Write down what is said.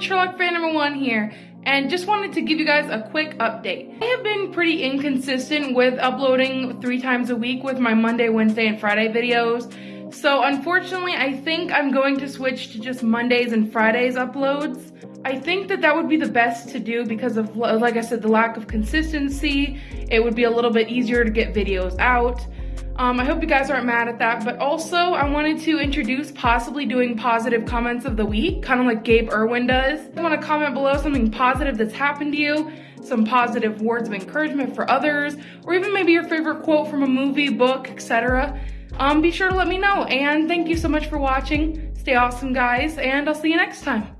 Sherlock fan number one here, and just wanted to give you guys a quick update. I have been pretty inconsistent with uploading three times a week with my Monday, Wednesday, and Friday videos. So unfortunately, I think I'm going to switch to just Mondays and Fridays uploads. I think that that would be the best to do because of, like I said, the lack of consistency. It would be a little bit easier to get videos out. Um, I hope you guys aren't mad at that, but also I wanted to introduce possibly doing positive comments of the week, kind of like Gabe Erwin does. I want to comment below something positive that's happened to you, some positive words of encouragement for others, or even maybe your favorite quote from a movie, book, etc. Um, be sure to let me know, and thank you so much for watching. Stay awesome, guys, and I'll see you next time.